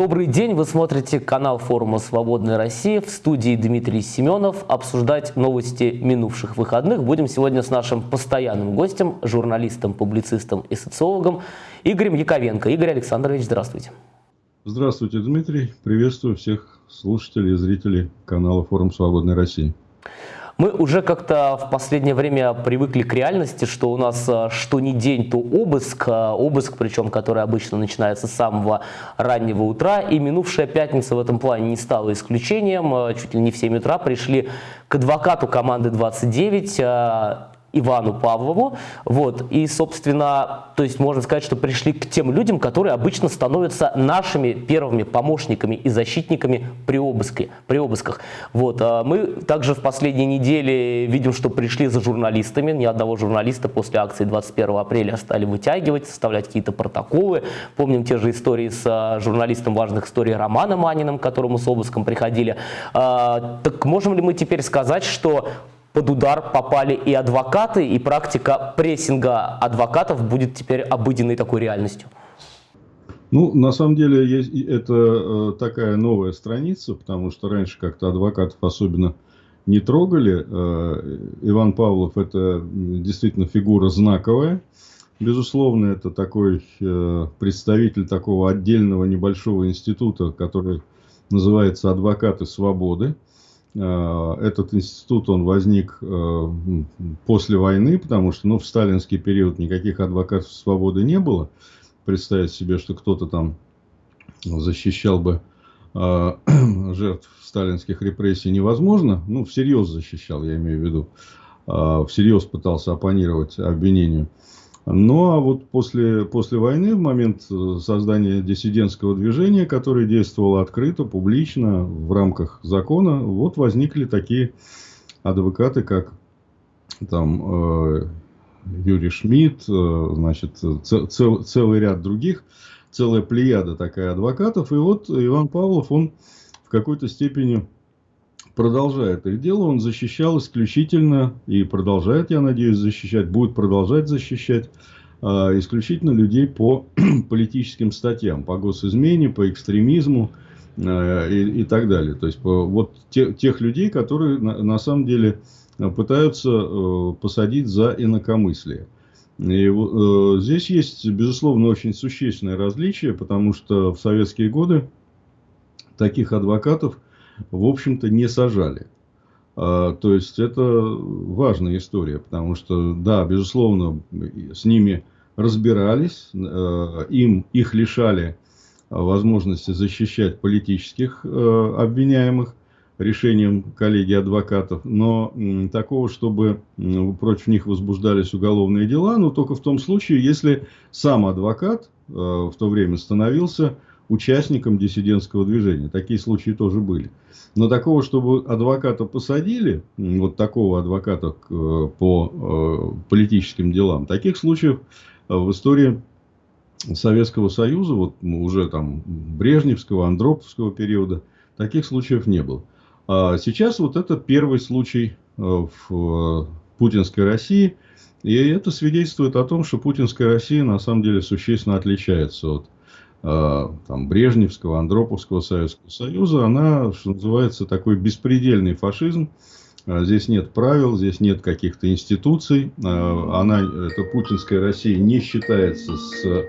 Добрый день, вы смотрите канал форума «Свободная Россия». В студии Дмитрий Семенов. Обсуждать новости минувших выходных будем сегодня с нашим постоянным гостем, журналистом, публицистом и социологом Игорем Яковенко. Игорь Александрович, здравствуйте. Здравствуйте, Дмитрий. Приветствую всех слушателей и зрителей канала «Форум Свободной России». Мы уже как-то в последнее время привыкли к реальности, что у нас а, что ни день, то обыск, а, обыск причем, который обычно начинается с самого раннего утра, и минувшая пятница в этом плане не стала исключением, а, чуть ли не в 7 утра пришли к адвокату команды 29, Ивану Павлову. Вот. И, собственно, то есть можно сказать, что пришли к тем людям, которые обычно становятся нашими первыми помощниками и защитниками при, обыске, при обысках. Вот. А мы также в последние недели видим, что пришли за журналистами. Ни одного журналиста после акции 21 апреля стали вытягивать, составлять какие-то протоколы. Помним те же истории с а, журналистом важных историй Романом Маниным, к которому с обыском приходили. А, так можем ли мы теперь сказать, что под удар попали и адвокаты, и практика прессинга адвокатов будет теперь обыденной такой реальностью? Ну, на самом деле, это э, такая новая страница, потому что раньше как-то адвокатов особенно не трогали. Э, Иван Павлов – это действительно фигура знаковая. Безусловно, это такой э, представитель такого отдельного небольшого института, который называется «Адвокаты свободы». Э, этот институт, он возник э, после войны, потому что ну, в сталинский период никаких адвокатов свободы не было. Представить себе, что кто-то там защищал бы э, жертв сталинских репрессий невозможно. Ну, всерьез защищал, я имею в виду. Всерьез пытался оппонировать обвинению. Ну, а вот после, после войны, в момент э, создания диссидентского движения, которое действовало открыто, публично, в рамках закона, вот возникли такие адвокаты, как там э, Юрий Шмидт, э, значит, цел, целый ряд других, целая плеяда такая адвокатов. И вот Иван Павлов, он в какой-то степени продолжает их дело. Он защищал исключительно и продолжает, я надеюсь, защищать, будет продолжать защищать э, исключительно людей по политическим статьям, по госизмене, по экстремизму э, и, и так далее. То есть по, вот те, тех людей, которые на, на самом деле пытаются э, посадить за инакомыслие. И э, здесь есть, безусловно, очень существенное различие, потому что в советские годы таких адвокатов – в общем-то, не сажали. А, то есть, это важная история, потому что, да, безусловно, с ними разбирались, э, им, их лишали возможности защищать политических э, обвиняемых решением коллегии адвокатов, но такого, чтобы против них возбуждались уголовные дела, но только в том случае, если сам адвокат э, в то время становился участником диссидентского движения. Такие случаи тоже были. Но такого, чтобы адвоката посадили, вот такого адвоката э, по э, политическим делам, таких случаев э, в истории Советского Союза, вот уже там Брежневского, Андроповского периода, таких случаев не было. А сейчас вот это первый случай в путинской России, и это свидетельствует о том, что путинская Россия на самом деле существенно отличается от там, Брежневского, Андроповского Советского Союза, она, что называется, такой беспредельный фашизм. Э, здесь нет правил, здесь нет каких-то институций. Э, она, эта путинская Россия, не считается с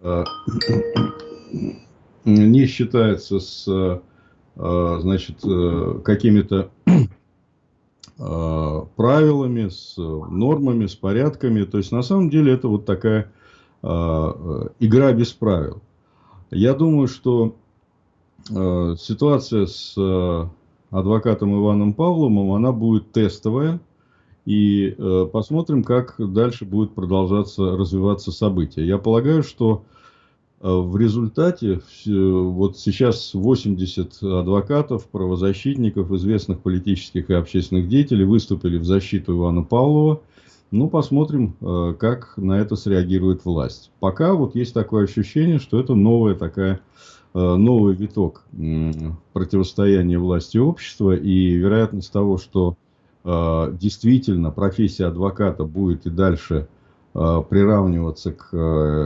не считается с значит, какими-то правилами, с нормами, с порядками. То есть, на самом деле, это вот такая игра без правил. Я думаю, что э, ситуация с э, адвокатом Иваном Павловым, она будет тестовая. И э, посмотрим, как дальше будет продолжаться, развиваться события. Я полагаю, что э, в результате вот сейчас 80 адвокатов, правозащитников, известных политических и общественных деятелей выступили в защиту Ивана Павлова. Ну, посмотрим, э, как на это среагирует власть. Пока вот есть такое ощущение, что это новая такая, э, новый виток противостояния власти и общества. И вероятность того, что э, действительно профессия адвоката будет и дальше приравниваться к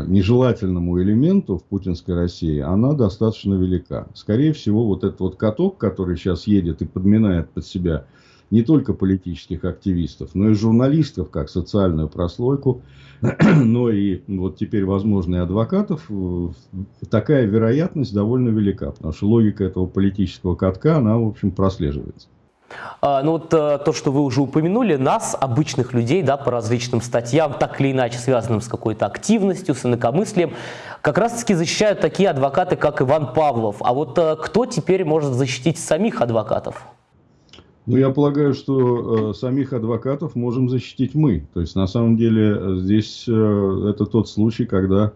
нежелательному элементу в путинской России, она достаточно велика. Скорее всего, вот этот вот каток, который сейчас едет и подминает под себя не только политических активистов, но и журналистов, как социальную прослойку, но и вот теперь, возможно, и адвокатов, такая вероятность довольно велика, потому что логика этого политического катка, она, в общем, прослеживается. А, ну вот э, то, что вы уже упомянули, нас, обычных людей, да, по различным статьям, так или иначе связанным с какой-то активностью, с инакомыслием, как раз-таки защищают такие адвокаты, как Иван Павлов. А вот э, кто теперь может защитить самих адвокатов? Ну, я полагаю, что э, самих адвокатов можем защитить мы. То есть, на самом деле, здесь э, это тот случай, когда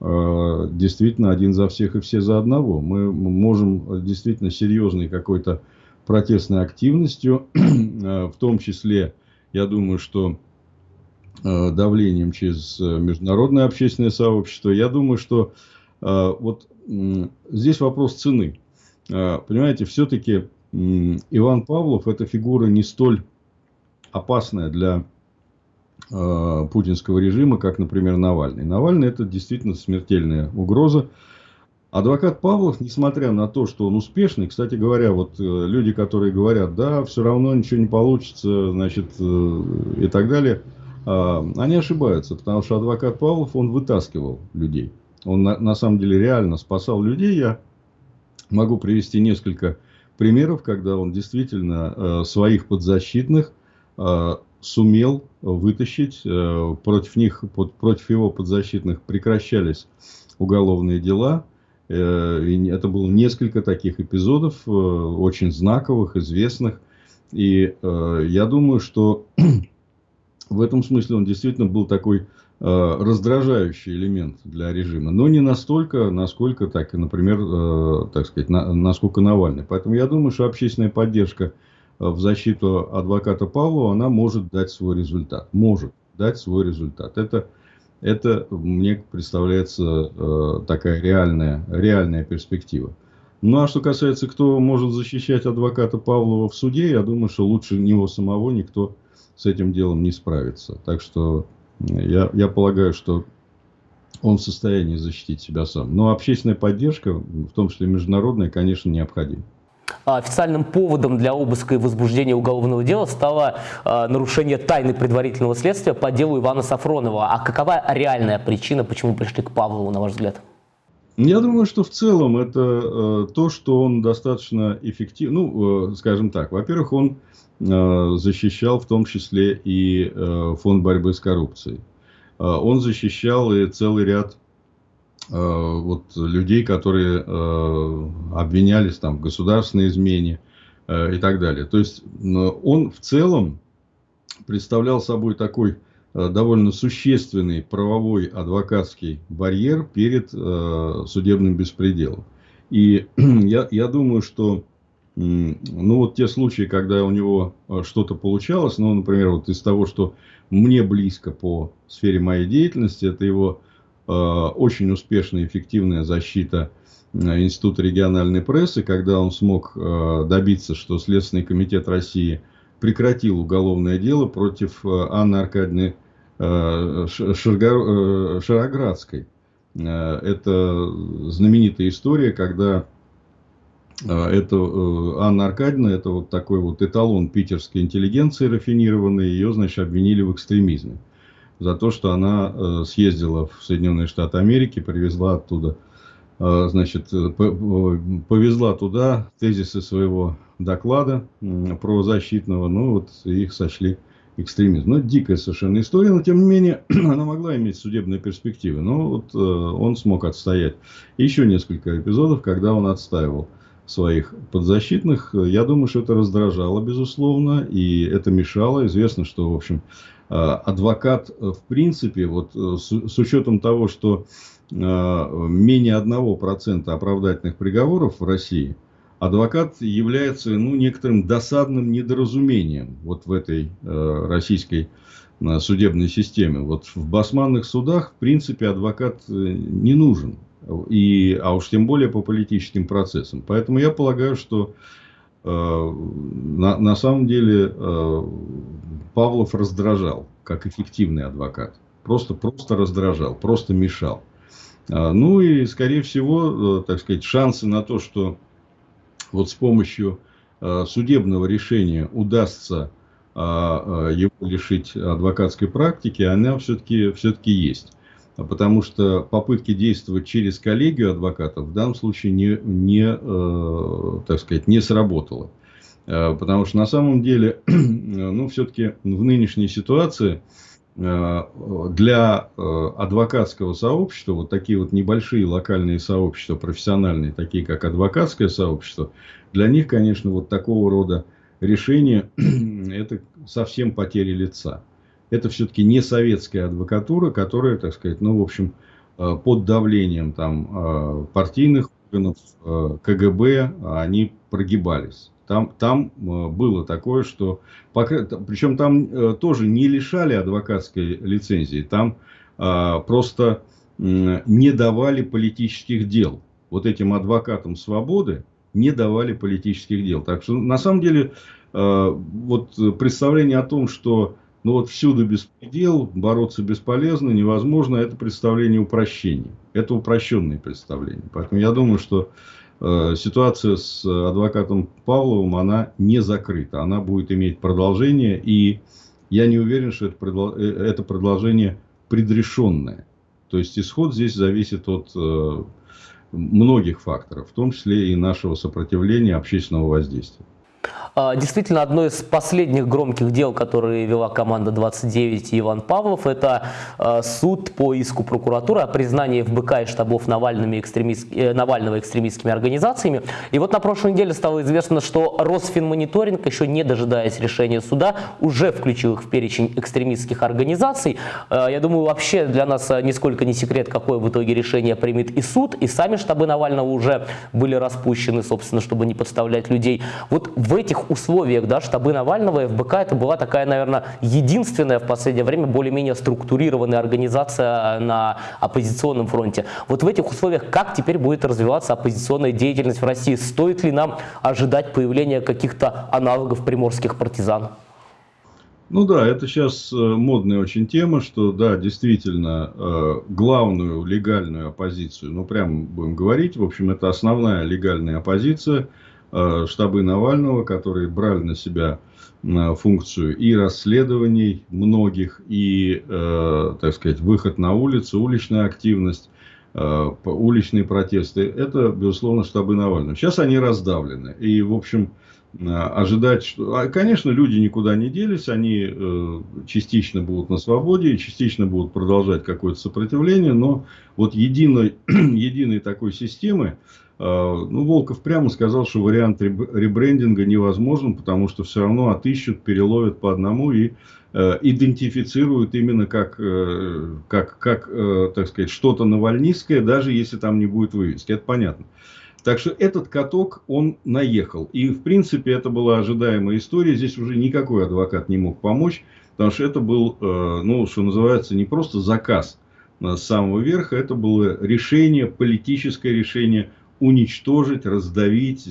э, действительно один за всех и все за одного. Мы можем действительно серьезный какой-то протестной активностью, э, в том числе, я думаю, что э, давлением через э, международное общественное сообщество. Я думаю, что вот здесь вопрос цены. Понимаете, все-таки Иван Павлов это фигура не столь опасная для путинского режима, как, например, Навальный. Навальный это действительно смертельная угроза. Адвокат Павлов, несмотря на то, что он успешный, кстати говоря, вот э, люди, которые говорят, да, все равно ничего не получится, значит, э, и так далее, а, они ошибаются, потому что адвокат Павлов, он вытаскивал людей. Он на, на самом деле реально спасал людей. Я могу привести несколько примеров, когда он действительно э, своих подзащитных сумел вытащить, против них, против его подзащитных прекращались уголовные дела, Э, это было несколько таких эпизодов, э, очень знаковых, известных. И э, я думаю, что в этом смысле он действительно был такой раздражающий элемент для режима, но не настолько, насколько, так, например, так сказать, насколько Навальный. Поэтому я думаю, что общественная поддержка в защиту адвоката Павлова, она может дать свой результат. Может дать свой результат. Это это мне представляется э, такая реальная, реальная перспектива. Ну а что касается, кто может защищать адвоката Павлова в суде, я думаю, что лучше него самого никто с этим делом не справится. Так что я, я полагаю, что он в состоянии защитить себя сам. Но общественная поддержка, в том числе международная, конечно, необходима. А, официальным поводом для обыска и возбуждения уголовного дела стало э, нарушение тайны предварительного следствия по делу Ивана Сафронова. А какова реальная причина, почему пришли к Павлову, на ваш взгляд? Я думаю, что в целом это э, то, что он достаточно эффективен. Ну, э, скажем так, во-первых, он защищал в том числе и э, фонд борьбы с коррупцией. Э, он защищал и целый ряд Э, вот, людей, которые э, обвинялись там, в государственной измене э, и так далее. То есть он в целом представлял собой такой довольно существенный правовой адвокатский барьер перед судебным беспределом. И я, я думаю, что ну вот те случаи, когда у него что-то получалось, ну, например, вот из того, что мне близко по сфере моей деятельности, это его Э, очень успешная эффективная защита э, Института региональной прессы, когда он смог э, добиться, что Следственный комитет России прекратил уголовное дело против Анны Аркадьевны Шароградской. Это знаменитая история, когда это Анна Аркадьевна, это вот такой вот эталон питерской интеллигенции рафинированной, ее, значит, обвинили в экстремизме за то, что она э, съездила в Соединенные Штаты Америки, привезла оттуда, э, значит, э, повезла туда тезисы своего доклада правозащитного, ну вот их сочли экстремизм. Ну, дикая совершенно история, но тем не менее она могла иметь судебные перспективы. Но вот он смог отстоять. еще несколько эпизодов, когда он отстаивал своих подзащитных. Я думаю, что это раздражало, безусловно, и это мешало. Известно, что, в общем, э, адвокат, э, в принципе, вот э, с, с учетом того, что менее 1% оправдательных приговоров в России, адвокат является ну, некоторым досадным недоразумением вот в этой российской судебной системе. Вот в басманных судах, в принципе, адвокат не нужен и, а уж тем более по политическим процессам. Поэтому я полагаю, что э, на, на самом деле э, Павлов раздражал как эффективный адвокат. просто, просто раздражал, просто мешал. А, ну и, скорее всего, э, так сказать, шансы на то, что вот с помощью э, судебного решения удастся а, а, его лишить адвокатской практики, она все-таки все есть. Потому что попытки действовать через коллегию адвокатов в данном случае не, не, э, так сказать, не сработало. Потому что на самом деле, ну, все-таки в нынешней ситуации Э, для э, адвокатского сообщества, вот такие вот небольшие локальные сообщества, профессиональные, такие как адвокатское сообщество, для них, конечно, вот такого рода решение это совсем потеря лица. Это все-таки не советская адвокатура, которая, так сказать, ну, в общем, э, под давлением там партийных органов, КГБ, они прогибались. Там, там э, было такое, что... Причем там э, тоже не лишали адвокатской лицензии. Там просто не давали политических дел. Вот этим адвокатам свободы не давали политических дел. Так что на самом деле э, вот представление о том, что ну вот всюду беспредел, бороться бесполезно, невозможно, это представление упрощения. Это упрощенные представления. Поэтому я думаю, что Э, ситуация с адвокатом Павловым, она не закрыта. Она будет иметь продолжение. И я не уверен, что это, э, это продолжение предрешенное. То есть исход здесь зависит от э, многих факторов, в том числе и нашего сопротивления общественного воздействия. А, действительно, одно из последних громких дел, которые вела команда 29 Иван Павлов, это а, суд по иску прокуратуры о признании ФБК и штабов Навальными экстремист... Э, Навального экстремистскими организациями. И вот на прошлой неделе стало известно, что Росфинмониторинг, еще не дожидаясь решения суда, уже включил их в перечень экстремистских организаций. А, я думаю, вообще для нас нисколько не секрет, какое в итоге решение примет и суд, и сами штабы Навального уже были распущены, собственно, чтобы не подставлять людей. Вот в этих этих условиях да, штабы Навального и ФБК это была такая, наверное, единственная в последнее время более-менее структурированная организация на оппозиционном фронте. Вот в этих условиях как теперь будет развиваться оппозиционная деятельность в России? Стоит ли нам ожидать появления каких-то аналогов приморских партизан? Ну да, это сейчас э, модная очень тема, что да, действительно, э, главную легальную оппозицию, ну прямо будем говорить, в общем, это основная легальная оппозиция – штабы Навального, которые брали на себя э, функцию и расследований многих, и, э, так сказать, выход на улицу, уличная активность, уличные протесты, это, безусловно, штабы Навального. Сейчас они раздавлены. И, в общем, ожидать, что... А, конечно, люди никуда не делись, они частично будут на свободе, частично будут продолжать какое-то сопротивление, но вот единой, единой такой системы, ну, Волков прямо сказал, что вариант ребрендинга невозможен, потому что все равно отыщут, переловят по одному и э, идентифицируют именно как, э, как, как э, так сказать, что-то навальнистское, даже если там не будет вывески. Это понятно. Так что этот каток, он наехал. И, в принципе, это была ожидаемая история. Здесь уже никакой адвокат не мог помочь, потому что это был, э, ну, что называется, не просто заказ с самого верха, это было решение, политическое решение уничтожить, раздавить,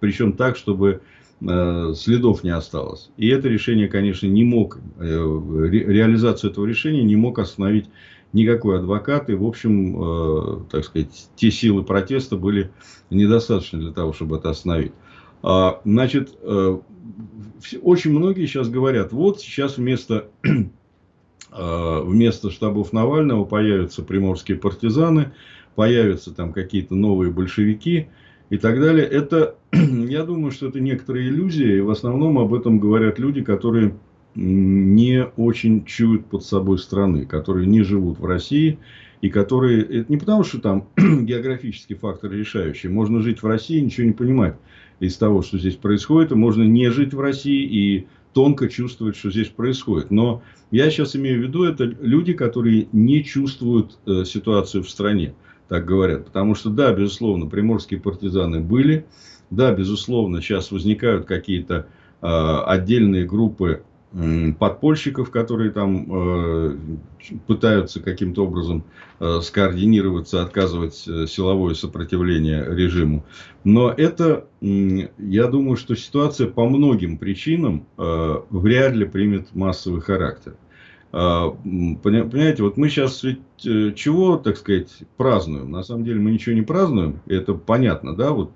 причем так, чтобы э, следов не осталось. И это решение, конечно, не мог, э, реализацию этого решения не мог остановить никакой адвокат. И, в общем, э, так сказать, те силы протеста были недостаточны для того, чтобы это остановить. А, значит, очень многие сейчас говорят, вот сейчас вместо, вместо штабов Навального появятся приморские партизаны, появятся там какие-то новые большевики и так далее. Это, я думаю, что это некоторая иллюзия, и в основном об этом говорят люди, которые не очень чуют под собой страны, которые не живут в России, и которые... Это не потому, что там географический фактор решающий. Можно жить в России ничего не понимать из того, что здесь происходит, и можно не жить в России и тонко чувствовать, что здесь происходит. Но я сейчас имею в виду, это люди, которые не чувствуют э, ситуацию в стране так говорят. Потому что, да, безусловно, приморские партизаны были. Да, безусловно, сейчас возникают какие-то э, отдельные группы э, подпольщиков, которые там э, пытаются каким-то образом э, скоординироваться, отказывать э, силовое сопротивление режиму. Но это, э, я думаю, что ситуация по многим причинам э, вряд ли примет массовый характер. Понимаете, вот мы сейчас ведь чего, так сказать, празднуем? На самом деле мы ничего не празднуем, это понятно, да, вот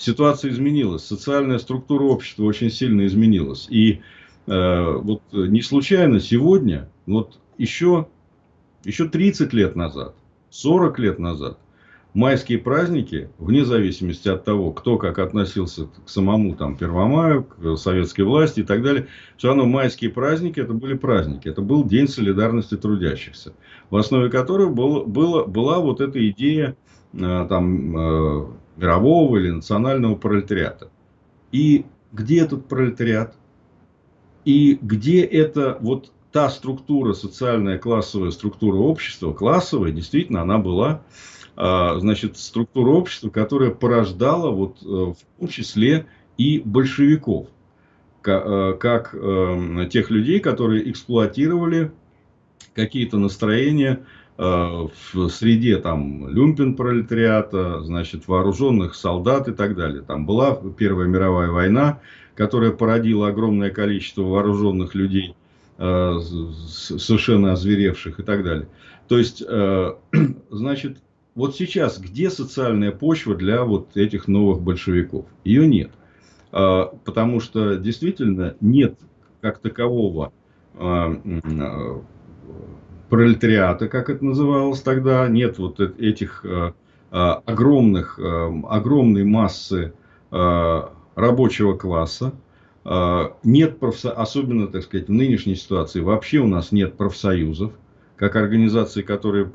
ситуация изменилась, социальная структура общества очень сильно изменилась. И э, вот не случайно сегодня, вот еще, еще 30 лет назад, 40 лет назад, майские праздники, вне зависимости от того, кто как относился к самому там, Первомаю, к советской власти и так далее, все равно майские праздники это были праздники. Это был День солидарности трудящихся, в основе которого было, было, была вот эта идея э, там, э, мирового или национального пролетариата. И где этот пролетариат? И где это вот та структура, социальная классовая структура общества, классовая, действительно, она была, значит, структура общества, которая порождала вот э, в том числе и большевиков, э, как э, тех людей, которые эксплуатировали какие-то настроения в среде там люмпен пролетариата, значит, вооруженных солдат и так далее. Там была Первая мировая война, которая породила огромное количество вооруженных людей, совершенно озверевших и так далее. То есть, значит, вот сейчас где социальная почва для вот этих новых большевиков? Ее нет. Потому что действительно нет как такового пролетариата, как это называлось тогда, нет вот этих огромных, огромной массы рабочего класса, нет профсо... особенно, так сказать, в нынешней ситуации вообще у нас нет профсоюзов, как организации, которые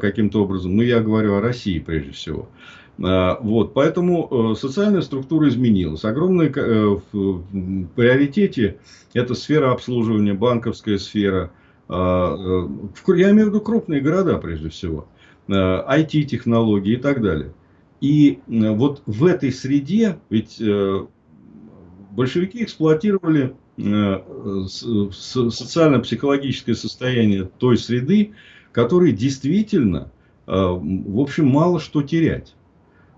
каким-то образом, ну я говорю о России прежде всего, вот, поэтому социальная структура изменилась. Огромный в приоритете это сфера обслуживания, банковская сфера, а, э, я имею в виду крупные города прежде всего, IT-технологии э, и так далее. И э, вот в этой среде, ведь большевики эксплуатировали социально-психологическое состояние той среды, которой действительно, в общем, мало что терять.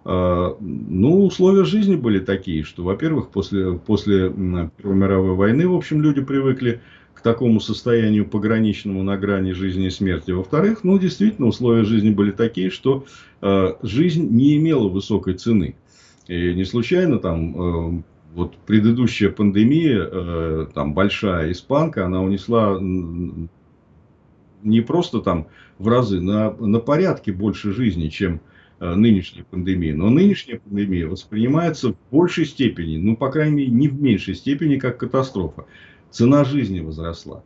Ну, условия жизни были такие, что, во-первых, после, после Первой мировой войны, в общем, люди привыкли к такому состоянию пограничному на грани жизни и смерти. Во-вторых, ну, действительно, условия жизни были такие, что э, жизнь не имела высокой цены. И не случайно там э, вот предыдущая пандемия, э, там большая испанка, она унесла не просто там в разы, на, на порядке больше жизни, чем э, нынешняя пандемия. Но нынешняя пандемия воспринимается в большей степени, ну, по крайней мере, не в меньшей степени, как катастрофа цена жизни возросла.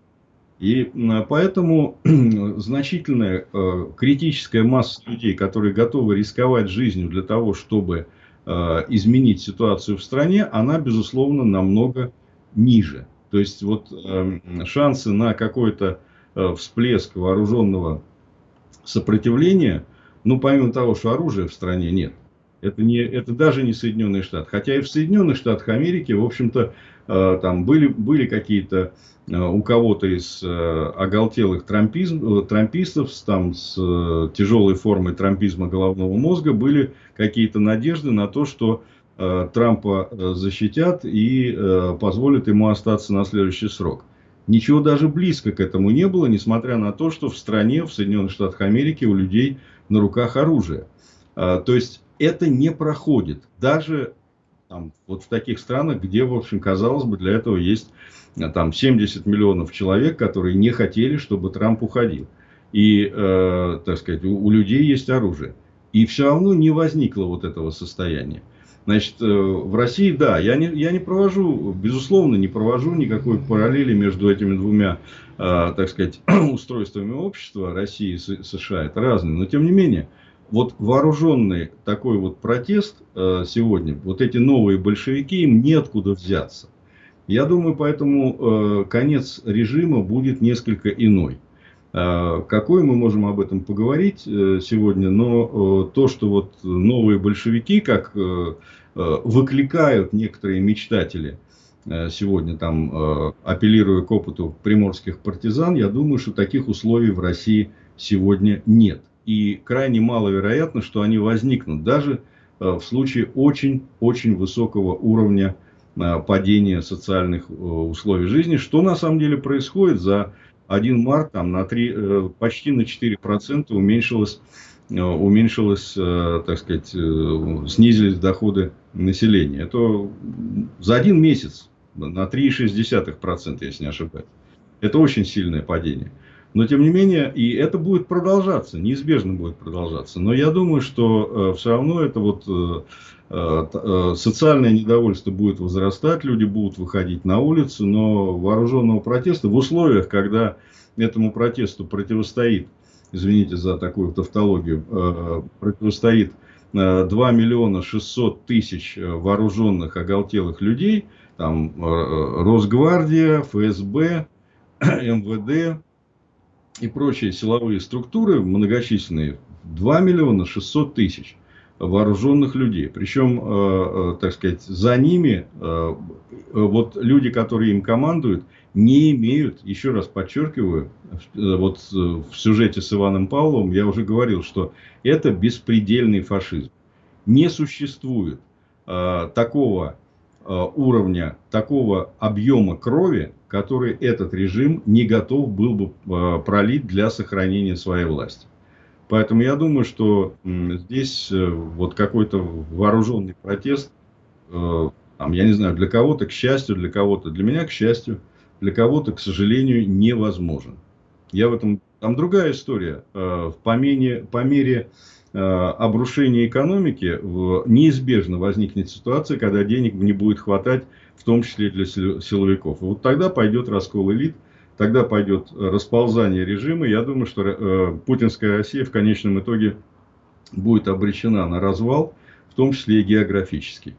И поэтому значительная э, критическая масса людей, которые готовы рисковать жизнью для того, чтобы изменить ситуацию в стране, она, безусловно, намного ниже. То есть, вот э, шансы на какой-то э, всплеск вооруженного сопротивления, ну, помимо того, что оружия в стране нет, это, не, это даже не Соединенные Штаты. Хотя и в Соединенных Штатах Америки, в общем-то, э, там были, были какие-то э, у кого-то из э, оголтелых трампизм, трампистов там, с тяжелой формой трампизма головного мозга были какие-то надежды на то, что Трампа защитят и позволят ему остаться на следующий срок. Ничего даже близко к этому не было, несмотря на то, что в стране, в Соединенных Штатах Америки у людей на руках оружие. То есть это не проходит. Даже там, вот в таких странах, где, в общем, казалось бы, для этого есть э, там 70 миллионов человек, которые не хотели, чтобы Трамп уходил. И, э, так сказать, у, у людей есть оружие. И все равно не возникло вот этого состояния. Значит, э, в России, да, я не, я не провожу, безусловно, не провожу никакой параллели между этими двумя, э, так сказать, устройствами общества России и США. Это разные. Но, тем не менее, вот вооруженный такой вот протест э, сегодня, вот эти новые большевики, им неоткуда взяться. Я думаю, поэтому э, конец режима будет несколько иной. Э, какой мы можем об этом поговорить сегодня, но то, что вот новые большевики, как выкликают некоторые мечтатели, сегодня там, апеллируя к опыту приморских партизан, я думаю, что таких условий в России сегодня нет и крайне маловероятно, что они возникнут даже э, в случае очень-очень высокого уровня э, падения социальных э, условий жизни, что на самом деле происходит за 1 март там, на 3, почти на 4% уменьшилось, уменьшилось, так сказать, снизились доходы населения. Это за один месяц на 3,6%, если не ошибаюсь. Это очень сильное падение. Но тем не менее, и это будет продолжаться, неизбежно будет продолжаться. Но я думаю, что э, все равно это вот э, э, э, социальное недовольство будет возрастать, люди будут выходить на улицу, но вооруженного протеста в условиях, когда этому протесту противостоит, извините за такую тавтологию, э, противостоит э, 2 миллиона 600 тысяч вооруженных оголтелых людей, там э, Росгвардия, ФСБ, МВД, и прочие силовые структуры многочисленные, 2 миллиона 600 тысяч вооруженных людей. Причем, э, э, так сказать, за ними э, вот люди, которые им командуют, не имеют, еще раз подчеркиваю, вот в сюжете с Иваном Павловым я уже говорил, что это беспредельный фашизм. Не существует такого уровня, такого объема крови, который этот режим не готов был бы а, пролить для сохранения своей власти. Поэтому я думаю, что здесь э, вот какой-то вооруженный протест, э, там, я не знаю, для кого-то к счастью, для кого-то, для меня к счастью, для кого-то, к сожалению, невозможен. Я в этом, там другая история. Э, по мере, по мере обрушения экономики неизбежно возникнет ситуация, когда денег не будет хватать в том числе для силовиков. Вот тогда пойдет раскол элит, тогда пойдет расползание режима. Я думаю, что э, путинская Россия в конечном итоге будет обречена на развал, в том числе и географический.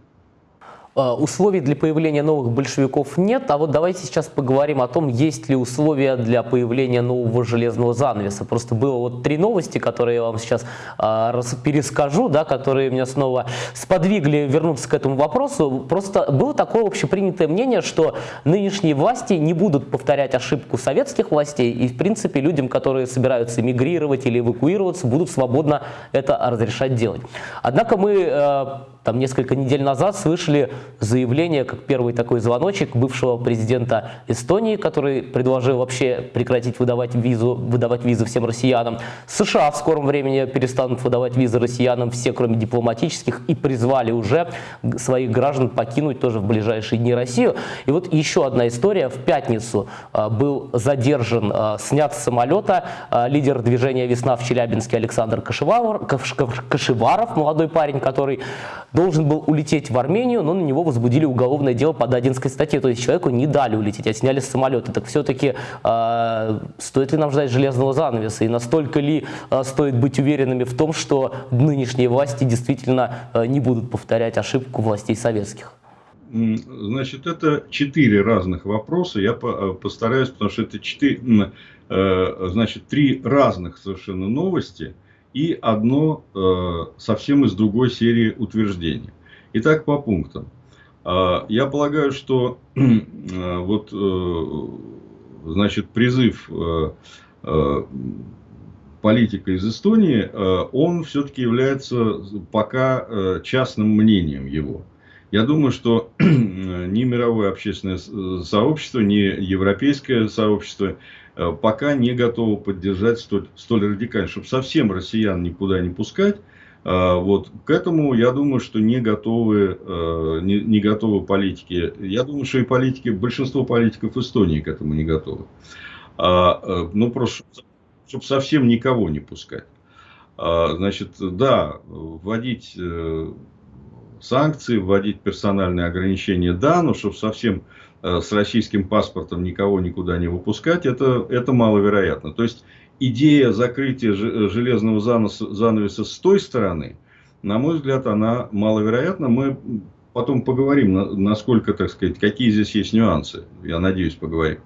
Э, условий для появления новых большевиков нет, а вот давайте сейчас поговорим о том, есть ли условия для появления нового железного занавеса. Просто было вот три новости, которые я вам сейчас э, перескажу, да, которые меня снова сподвигли вернуться к этому вопросу. Просто было такое общепринятое мнение, что нынешние власти не будут повторять ошибку советских властей, и в принципе людям, которые собираются эмигрировать или эвакуироваться, будут свободно это разрешать делать. Однако мы э, там несколько недель назад слышали заявление, как первый такой звоночек бывшего президента Эстонии, который предложил вообще прекратить выдавать визу, выдавать визы всем россиянам. США в скором времени перестанут выдавать визы россиянам все, кроме дипломатических, и призвали уже своих граждан покинуть тоже в ближайшие дни Россию. И вот еще одна история. В пятницу а, был задержан, а, снят с самолета а, лидер движения «Весна» в Челябинске Александр Кашеваров, Кашеваров молодой парень, который должен был улететь в Армению, но на него возбудили уголовное дело по Дадинской статье. То есть человеку не дали улететь, а сняли с самолета. Так все-таки э, стоит ли нам ждать железного занавеса? И настолько ли э, стоит быть уверенными в том, что нынешние власти действительно э, не будут повторять ошибку властей советских? Значит, это четыре разных вопроса. Я постараюсь, потому что это четыре, значит, три разных совершенно новости – и одно э, совсем из другой серии утверждений. Итак, по пунктам. Э, я полагаю, что э, вот, э, значит, призыв э, э, политика из Эстонии, э, он все-таки является пока э, частным мнением его. Я думаю, что ни мировое общественное э, сообщество, ни европейское сообщество Э, пока не готовы поддержать столь, столь радикально, чтобы совсем россиян никуда не пускать. Э, вот к этому, я думаю, что не готовы, э, не, не готовы политики. Я думаю, что и политики, большинство политиков Эстонии к этому не готовы. А, ну, просто, чтобы совсем никого не пускать. А, значит, да, вводить санкции, вводить персональные ограничения, да, но чтобы совсем Э, с российским паспортом никого никуда не выпускать, это, это маловероятно. То есть идея закрытия э, железного занавеса, занавеса с той стороны, на мой взгляд, она маловероятна. Мы потом поговорим, насколько, так сказать, какие здесь есть нюансы. Я надеюсь, поговорим.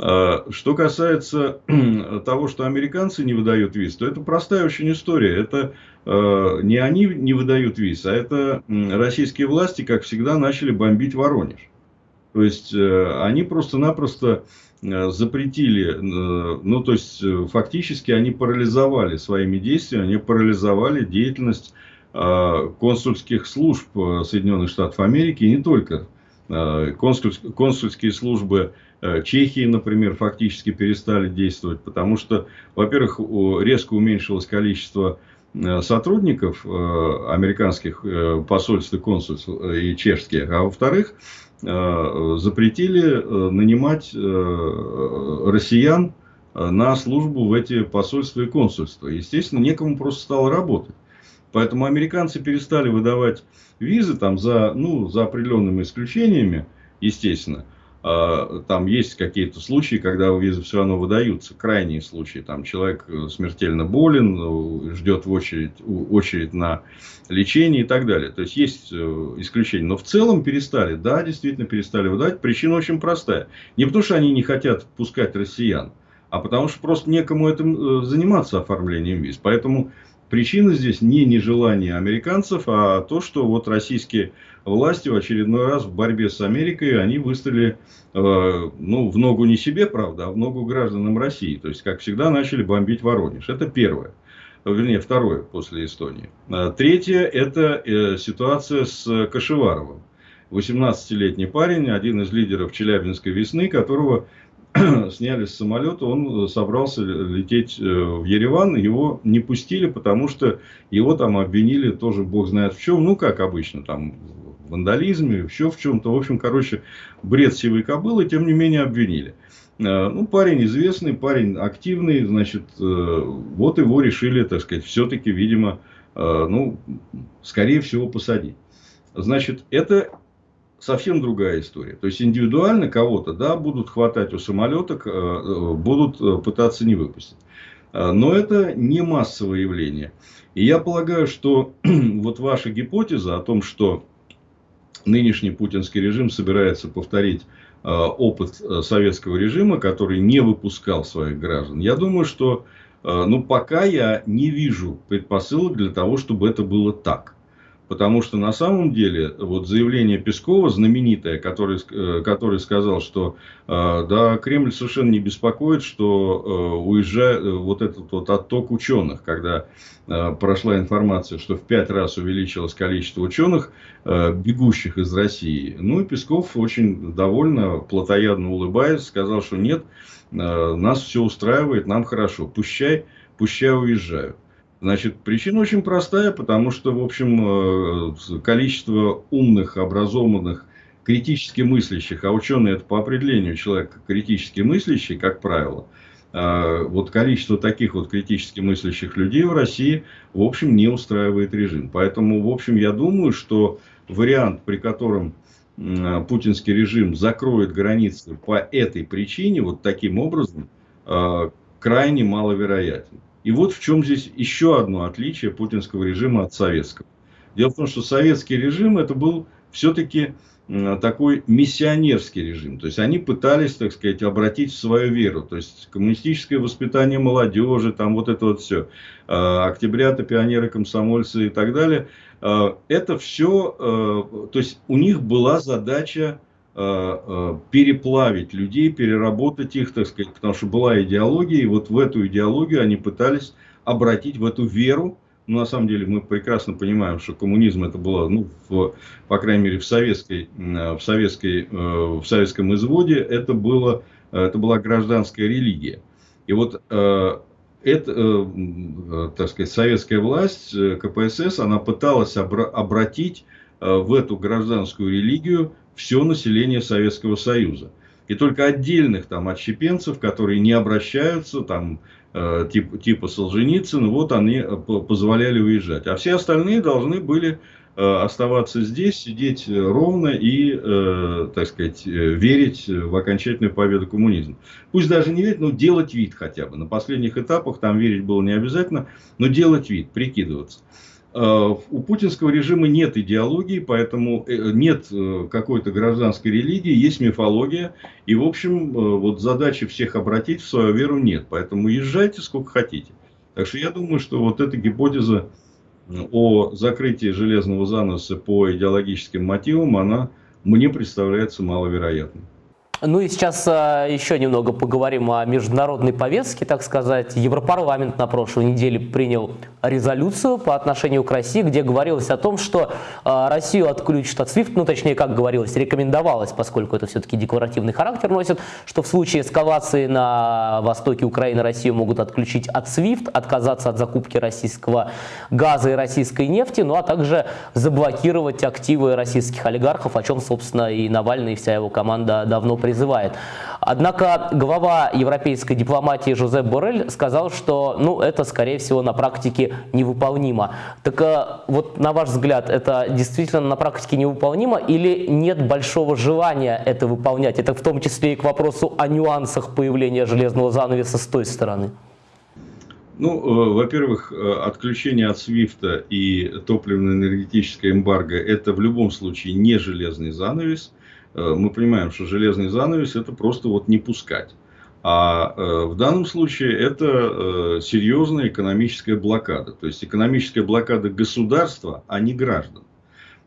Э, что касается того, что американцы не выдают виз, то это простая очень история. Это не они не выдают виз, а это российские власти, как всегда, начали бомбить Воронеж. То есть э, они просто-напросто э, запретили, э, ну то есть фактически они парализовали своими действиями, они парализовали деятельность консульских служб Соединенных Штатов Америки и не только. Консульские службы Чехии, например, фактически перестали действовать, потому что, во-первых, резко уменьшилось количество сотрудников американских посольств и консульств и чешских, а во-вторых, запретили нанимать россиян на службу в эти посольства и консульства. Естественно, некому просто стало работать. Поэтому американцы перестали выдавать визы там за, ну, за определенными исключениями, естественно. А, там есть какие-то случаи, когда визы все равно выдаются, крайние случаи. Там человек э, смертельно болен, ждет в очередь, очередь на лечение и так далее. То есть есть э, исключения. Но в целом перестали, да, действительно перестали выдавать. Причина очень простая. Не потому, что они не хотят пускать россиян, а потому что просто некому этим э, заниматься оформлением виз. Поэтому причина здесь не нежелание американцев, а то, что вот российские власти в очередной раз в борьбе с Америкой, они выставили, э, ну, в ногу не себе, правда, а в ногу гражданам России. То есть, как всегда, начали бомбить Воронеж. Это первое. Вернее, второе после Эстонии. А третье – это э, ситуация с Кашеваровым. 18-летний парень, один из лидеров Челябинской весны, которого сняли с самолета, он э, собрался лететь э, в Ереван, его не пустили, потому что его там обвинили тоже бог знает в чем, ну как обычно, там в вандализме, еще в чем-то, в общем, короче, бред сивой кобылы, тем не менее обвинили. Э, ну, парень известный, парень активный, значит, вот его решили, так сказать, все-таки, видимо, ну, скорее всего, посадить. Значит, это совсем другая история. То есть индивидуально кого-то, да, будут хватать у самолета, э, будут э, пытаться не выпустить. Э, но это не массовое явление. И я полагаю, что вот ваша гипотеза о том, что нынешний путинский режим собирается повторить опыт советского режима, который не выпускал своих граждан, я думаю, что ну, пока я не вижу предпосылок для того, чтобы это было так. Потому что на самом деле вот заявление Пескова знаменитое, который, э, который сказал, что э, да, Кремль совершенно не беспокоит, что э, уезжает вот этот вот отток ученых, когда прошла информация, что в пять раз увеличилось количество ученых, бегущих из России. Ну и Песков очень довольно, плотоядно улыбаясь, сказал, что нет, нас все устраивает, нам хорошо, пущай, пущай уезжают. Значит, причина очень простая, потому что, в общем, э, количество умных, образованных, критически мыслящих, а ученые это по определению человек критически мыслящий, как правило, э, вот количество таких вот критически мыслящих людей в России, в общем, не устраивает режим. Поэтому, в общем, я думаю, что вариант, при котором путинский режим закроет границы по этой причине, вот таким образом, э, крайне маловероятен. И вот в чем здесь еще одно отличие путинского режима от советского. Дело в том, что советский режим это был все-таки такой миссионерский режим. То есть они пытались, так сказать, обратить в свою веру. То есть коммунистическое воспитание молодежи, там вот это вот все. А, октябрята, пионеры, комсомольцы и так далее. А, это все, а, то есть у них была задача Э, э, переплавить людей, переработать их, так сказать, потому что была идеология, и вот в эту идеологию они пытались обратить в эту веру. Ну, на самом деле мы прекрасно понимаем, что коммунизм это было, ну, в, по крайней мере, в, советской, э, в, советской, в советском изводе это, было, это была гражданская религия. И вот это, так сказать, советская власть, КПСС, она пыталась обратить в эту гражданскую религию все население Советского Союза. И только отдельных там отщепенцев, которые не обращаются, там, э, типа, Солженицына, вот они э, позволяли уезжать. А все остальные должны были э, оставаться здесь, сидеть ровно и, э, так сказать, э, верить в окончательную победу коммунизма. Пусть даже не верить, но делать вид хотя бы. На последних этапах там верить было не обязательно, но делать вид, прикидываться. Э, у путинского режима нет идеологии, поэтому э, нет э, какой-то гражданской религии, есть мифология. И, в общем, вот задачи всех обратить в свою веру нет. Поэтому езжайте сколько хотите. Так что я думаю, что вот эта гипотеза о закрытии железного заноса по идеологическим мотивам, она мне представляется маловероятной. Ну и сейчас а, еще немного поговорим о международной повестке, так сказать. Европарламент на прошлой неделе принял резолюцию по отношению к России, где говорилось о том, что а, Россию отключат от SWIFT, ну точнее, как говорилось, рекомендовалось, поскольку это все-таки декларативный характер носит, что в случае эскалации на востоке Украины Россию могут отключить от SWIFT, отказаться от закупки российского газа и российской нефти, ну а также заблокировать активы российских олигархов, о чем, собственно, и Навальный, и вся его команда давно призывает. Однако глава европейской дипломатии Жозеп Борель сказал, что ну, это, скорее всего, на практике невыполнимо. Так а, вот, на ваш взгляд, это действительно на практике невыполнимо или нет большого желания это выполнять? Это в том числе и к вопросу о нюансах появления железного занавеса с той стороны. Ну, э, во-первых, э, отключение от Свифта и топливно-энергетическое эмбарго – это в любом случае не железный занавес. Э, мы понимаем, что железный занавес это просто вот не пускать. А э, в данном случае это э, серьезная экономическая блокада. То есть экономическая блокада государства, а не граждан.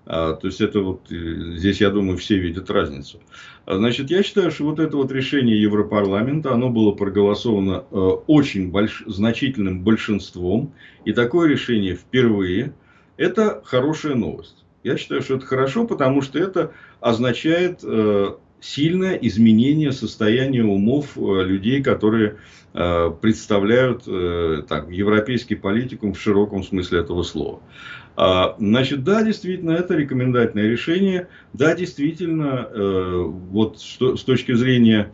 А, то есть это вот здесь, я думаю, все видят разницу. А, значит, я считаю, что вот это вот решение Европарламента, оно было проголосовано очень больш... значительным большинством. И такое решение впервые. Это хорошая новость. Я считаю, что это хорошо, потому что это означает э, сильное изменение состояния умов э, людей, которые э, представляют так, европейский политикум в широком смысле этого слова. А, значит, да, действительно, это рекомендательное решение. Да, действительно, вот с точки зрения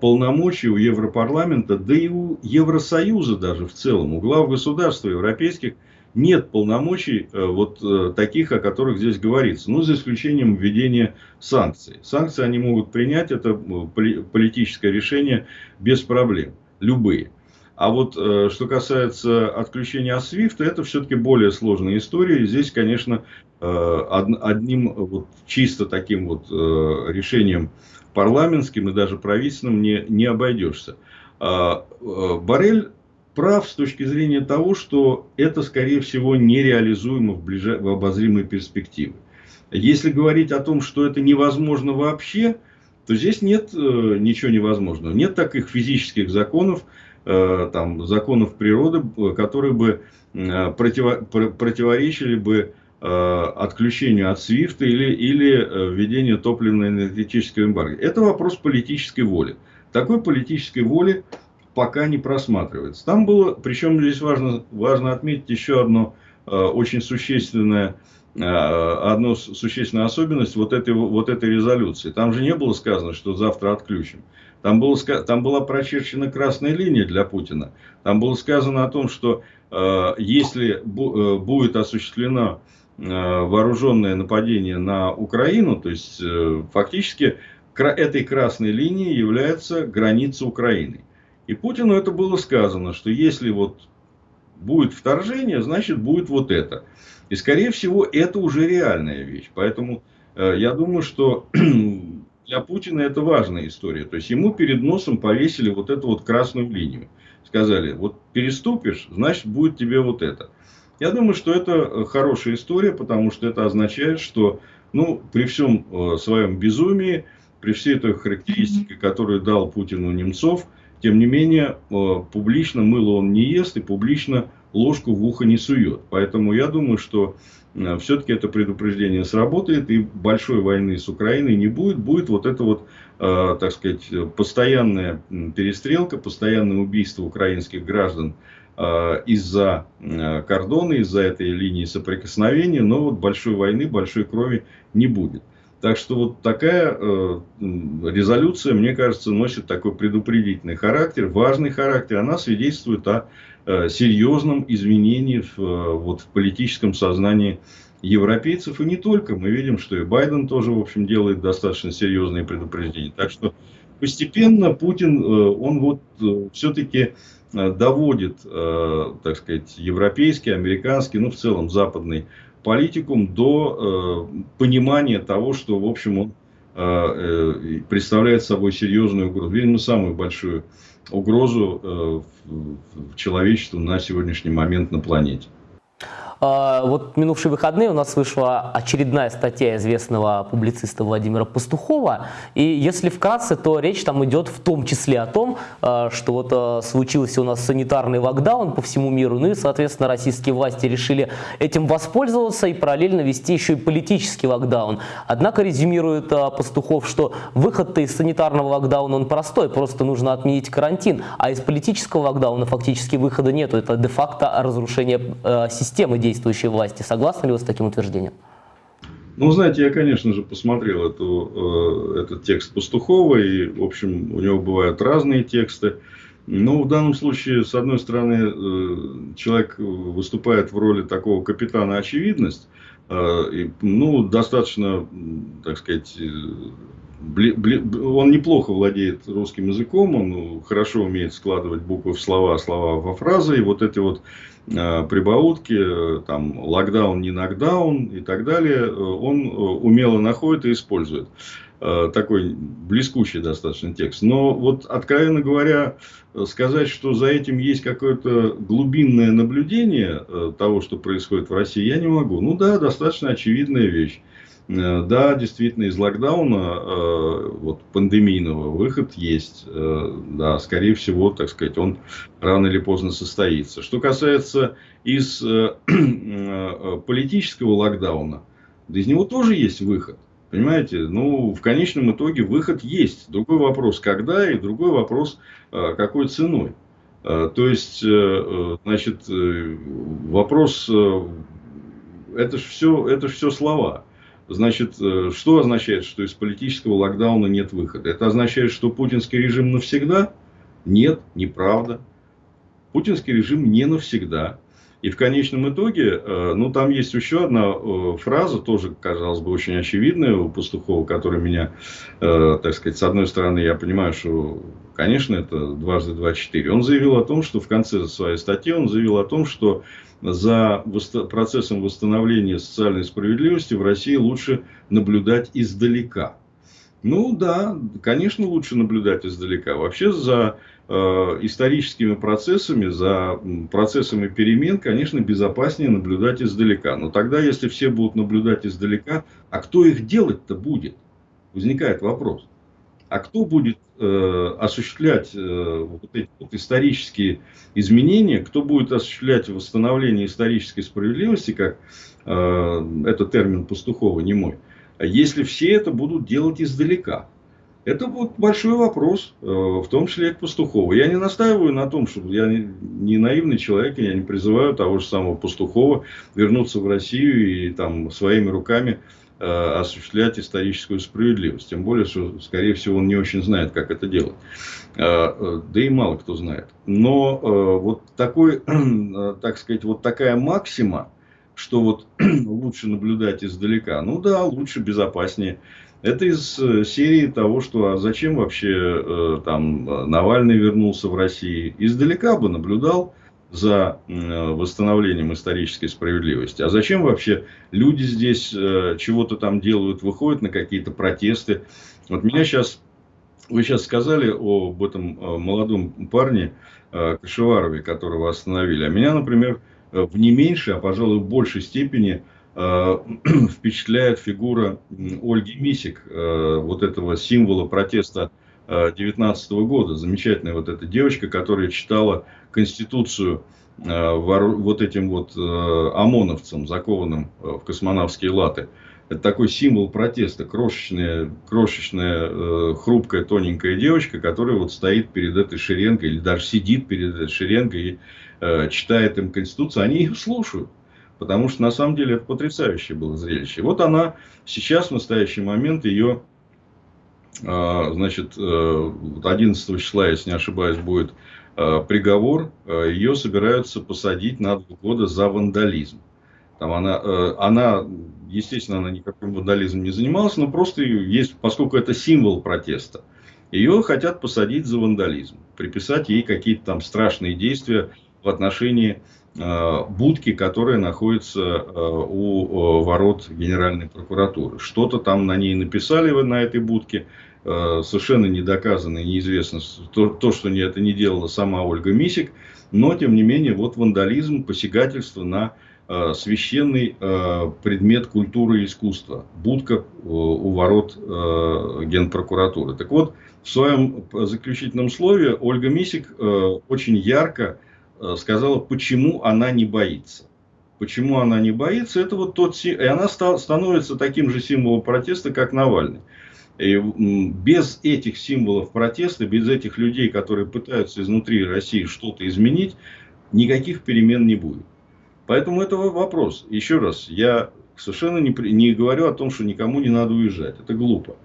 полномочий у Европарламента, да и у Евросоюза даже в целом, у глав государств европейских – нет полномочий э, вот э, таких, о которых здесь говорится. Ну, за исключением введения санкций. Санкции они могут принять, это э, политическое решение без проблем. Любые. А вот что касается отключения от SWIFT, это все-таки более сложная история. Здесь, конечно, одним вот чисто таким вот решением парламентским и даже правительственным не, не обойдешься. А, Барель прав с точки зрения того, что это, скорее всего, нереализуемо в, ближай... в обозримой перспективе. Если говорить о том, что это невозможно вообще, то здесь нет э, ничего невозможного. Нет таких физических законов, э, там, законов природы, которые бы э, противо... противоречили бы э, отключению от SWIFT или, или э, введению топливно-энергетического эмбарго. Это вопрос политической воли. Такой политической воли пока не просматривается. Там было, причем здесь важно, важно отметить еще одно э, очень существенное, э, одну существенную особенность вот этой, вот этой резолюции. Там же не было сказано, что завтра отключим. Там, было, там была прочерчена красная линия для Путина. Там было сказано о том, что э, если бу, э, будет осуществлено э, вооруженное нападение на Украину, то есть э, фактически этой красной линией является граница Украины. И Путину это было сказано, что если вот будет вторжение, значит будет вот это. И скорее всего это уже реальная вещь. Поэтому э, я думаю, что для Путина это важная история. То есть ему перед носом повесили вот эту вот красную линию. Сказали, вот переступишь, значит будет тебе вот это. Я думаю, что это э, хорошая история, потому что это означает, что ну, при всем э, своем безумии, при всей той характеристике, которую дал Путину Немцов – тем не менее, э, публично мыло он не ест и публично ложку в ухо не сует. Поэтому я думаю, что э, все-таки это предупреждение сработает и большой войны с Украиной не будет. Будет вот это вот, э, так сказать, постоянная перестрелка, постоянное убийство украинских граждан из-за кордона, из-за этой линии соприкосновения, но вот большой войны, большой крови не будет. Так что вот такая э, резолюция, мне кажется, носит такой предупредительный характер, важный характер. Она свидетельствует о э, серьезном изменении в, э, вот, в политическом сознании европейцев. И не только. Мы видим, что и Байден тоже, в общем, делает достаточно серьезные предупреждения. Так что постепенно Путин, э, он вот э, все-таки э, доводит, так сказать, европейский, американский, ну, в целом западный политикум до э, понимания того, что, в общем, он э, э, представляет собой серьезную угрозу, видимо, самую большую угрозу э, в, в человечеству на сегодняшний момент на планете. А, вот минувшие выходные у нас вышла очередная статья известного публициста Владимира Пастухова. И если вкратце, то речь там идет в том числе о том, а, что вот а, случился у нас санитарный локдаун по всему миру, ну и, соответственно, российские власти решили этим воспользоваться и параллельно вести еще и политический локдаун. Однако резюмирует Пастухов, что выход из санитарного локдауна он простой, просто нужно отменить карантин, а из политического локдауна фактически выхода нету. Это де-факто разрушение системы действий действующей власти. Согласны ли вы с таким утверждением? Ну, знаете, я, конечно же, посмотрел эту, э, этот текст Пастухова, и, в общем, у него бывают разные тексты. Но в данном случае, с одной стороны, э, человек выступает в роли такого капитана очевидность, э, ну, достаточно, так сказать, он неплохо владеет русским языком, он хорошо умеет складывать буквы в слова, слова во фразы, и вот эти вот э, прибаутки, э, там, локдаун, не нокдаун и так далее, э, он умело находит и использует. Такой блескучий достаточно текст. Но вот, откровенно говоря, сказать, что за этим есть какое-то глубинное наблюдение того, что происходит в России, я не могу. Ну да, достаточно очевидная вещь. Э, да, действительно, из локдауна, э, вот, пандемийного, выход есть. Э, да, скорее всего, так сказать, он рано или поздно состоится. Что касается из политического локдауна, да из него тоже есть выход. Понимаете, ну, в конечном итоге выход есть. Другой вопрос, когда, и другой вопрос, какой ценой. То есть, значит, вопрос, это же все, это все слова. Значит, э, что означает, что из политического локдауна нет выхода? Это означает, что путинский режим навсегда? Нет, неправда. Путинский режим не навсегда. И в конечном итоге, э, ну, там есть еще одна э, фраза, тоже, казалось бы, очень очевидная у Пастухова, которая меня, так сказать, с одной стороны, я понимаю, что, конечно, это дважды два четыре. Он заявил о том, что в конце своей статьи он заявил о том, что за процессом восстановления социальной справедливости в России лучше наблюдать издалека. Ну да, конечно, лучше наблюдать издалека. Вообще за э, историческими процессами, за процессами перемен, конечно, безопаснее наблюдать издалека. Но тогда, если все будут наблюдать издалека, а кто их делать-то будет? Возникает вопрос. А кто будет э, осуществлять э, вот эти вот исторические изменения, кто будет осуществлять восстановление исторической справедливости, как э, это термин Пастухова не мой, если все это будут делать издалека? Это вот большой вопрос, э, в том числе и к Пастухову. Я не настаиваю на том, что я не наивный человек, я не призываю того же самого Пастухова вернуться в Россию и там своими руками Э, осуществлять историческую справедливость. Тем более, что, скорее всего, он не очень знает, как это делать. Э, да и мало кто знает. Но вот такой, так сказать, вот такая максима, что вот лучше наблюдать издалека. Ну да, лучше, безопаснее. Это из серии того, что а зачем вообще там Навальный вернулся в Россию. Издалека бы наблюдал, за восстановлением исторической справедливости. А зачем вообще люди здесь э, чего-то там делают, выходят на какие-то протесты? Вот меня сейчас, вы сейчас сказали об этом э, молодом парне э, Кашеварове, которого остановили. А меня, например, в не меньшей, а пожалуй в большей степени впечатляет фигура Ольги Мисик, вот этого символа протеста 19 года. Замечательная вот эта девочка, которая читала Конституцию э, вот этим вот э, ОМОНовцам, закованным э, в космонавские латы. Это такой символ протеста. Крошечная, крошечная хрупкая, тоненькая девочка, которая вот стоит перед этой шеренгой, или даже сидит перед этой шеренгой и читает им Конституцию. Они их слушают. Потому что на самом деле это потрясающее было зрелище. Вот она сейчас, в настоящий момент, ее а, значит, 11 э, числа, если не ошибаюсь, будет э, приговор. Э, Ее собираются посадить на два года за вандализм. Там она, она, естественно, она никаким вандализмом не занималась, но просто есть, поскольку это символ протеста, ее хотят посадить за вандализм, приписать ей какие-то там страшные действия в отношении будки, которая находится у ворот Генеральной прокуратуры. Что-то там на ней написали на этой будке, Э, совершенно не доказано и неизвестно то, то, что это не делала сама Ольга Мисик, но тем не менее вот вандализм, посягательство на э, священный э, предмет культуры и искусства. Будка э, у ворот э, Генпрокуратуры. Так вот, в своем заключительном слове Ольга Мисик э, очень ярко э, сказала, почему она не боится. Почему она не боится, это вот тот... И она стал, становится таким же символом протеста, как Навальный. И без этих символов протеста, без этих людей, которые пытаются изнутри России что-то изменить, никаких перемен не будет. Поэтому это вопрос. Еще раз, я совершенно не, не говорю о том, что никому не надо уезжать. Это глупо.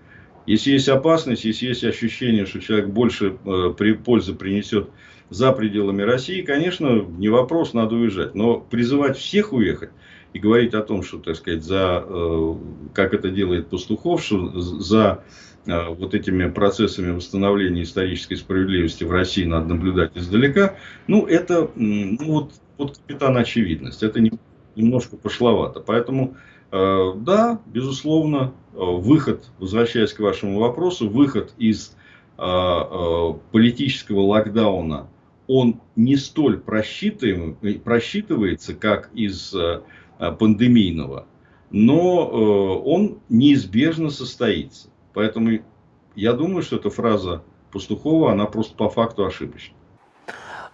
Если есть опасность, если есть ощущение, что человек больше э, при, пользы принесет за пределами России, конечно, не вопрос, надо уезжать. Но призывать всех уехать и говорить о том, что, так сказать, за, э, как это делает Пастухов, что за э, вот этими процессами восстановления исторической справедливости в России надо наблюдать издалека, ну, это ну, вот, вот капитан очевидность. Это не, немножко пошловато. Поэтому, э, да, безусловно, выход, возвращаясь к вашему вопросу, выход из политического локдауна он не столь просчитывается, как из э, пандемийного, но э, он неизбежно состоится. Поэтому я думаю, что эта фраза Пастухова, она просто по факту ошибочна.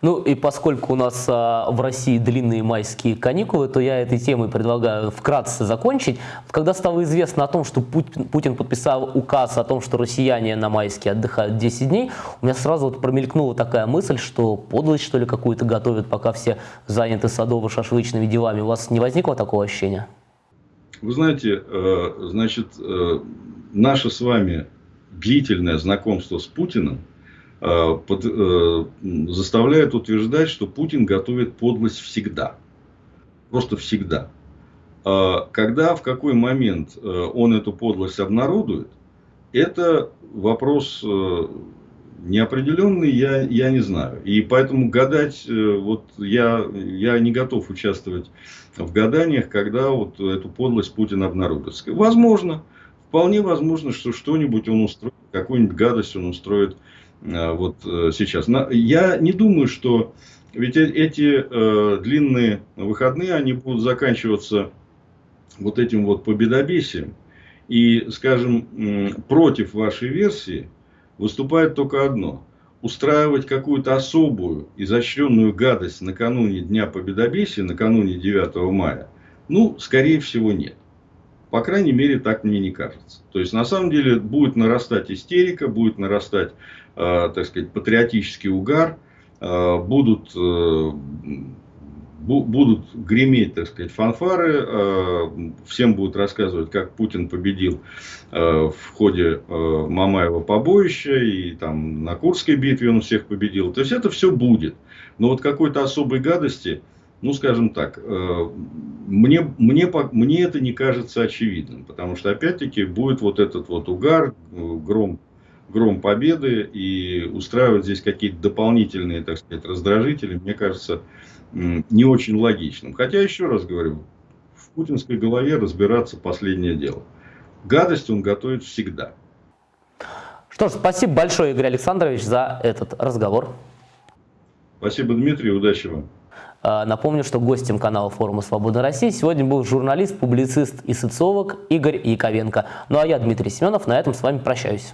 Ну и поскольку у нас а, в России длинные майские каникулы, то я этой темой предлагаю вкратце закончить. Когда стало известно о том, что Путин, подписал указ о том, что россияне на майские отдыхают 10 дней, у меня сразу вот промелькнула такая мысль, что подлость что ли какую-то готовят, пока все заняты садово-шашлычными делами. У вас не возникло такого ощущения? Вы знаете, э, значит, э, наше с вами длительное знакомство с Путиным – под, э, заставляет утверждать, что Путин готовит подлость всегда. Просто всегда. А когда, в какой момент э, он эту подлость обнародует, это вопрос неопределенный, я, я не знаю. И поэтому гадать, вот я, я не готов участвовать в гаданиях, когда вот эту подлость Путин обнародует. Возможно, вполне возможно, что что-нибудь он устроит, какую-нибудь гадость он устроит Э, вот э, сейчас. Я не думаю, что ведь э, эти длинные выходные, они будут заканчиваться вот этим вот победобесием. И, скажем, против вашей версии выступает только одно. Устраивать какую-то особую, изощренную гадость накануне Дня Победобесия, накануне 9 мая, ну, скорее всего, нет. По крайней мере, так мне не кажется. То есть, на самом деле, будет нарастать истерика, будет нарастать Э, так сказать, патриотический угар, э, будут, э, будут греметь, так сказать, фанфары, всем будут рассказывать, как Путин победил в ходе Мамаева побоища, и там на Курской битве он всех победил. То есть, это все будет. Но вот какой-то особой гадости, ну, скажем так, мне, мне, мне это не кажется очевидным, потому что, опять-таки, будет вот этот вот угар, гром гром победы и устраивать здесь какие-то дополнительные, так сказать, раздражители, мне кажется, не очень логичным. Хотя, еще раз говорю, в путинской голове разбираться последнее дело. Гадость он готовит всегда. Что ж, спасибо большое, Игорь Александрович, за этот разговор. Спасибо, Дмитрий, удачи вам. А, напомню, что гостем канала форума «Свобода России» сегодня был журналист, публицист и социолог Игорь Яковенко. Ну а я, Дмитрий Семенов, на этом с вами прощаюсь.